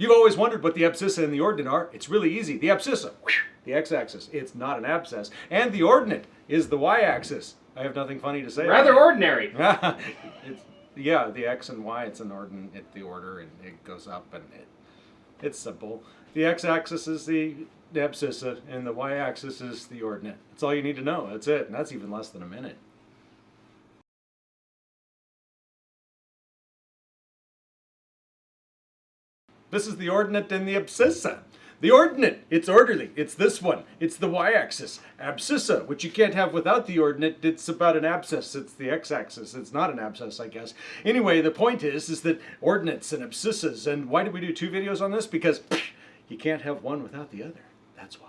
You've always wondered what the abscissa and the ordinate are. It's really easy. The abscissa, the x-axis, it's not an abscess. And the ordinate is the y-axis. I have nothing funny to say. Rather ordinary. it's, yeah, the x and y, it's an ordinate, it, the order, and it goes up, and it, it's simple. The x-axis is the abscissa, and the y-axis is the ordinate. That's all you need to know. That's it, and that's even less than a minute. This is the ordinate and the abscissa. The ordinate, it's orderly. It's this one. It's the y-axis. Abscissa, which you can't have without the ordinate, it's about an abscess. It's the x-axis. It's not an abscess, I guess. Anyway, the point is, is that ordinates and abscissas, and why did we do two videos on this? Because you can't have one without the other. That's why.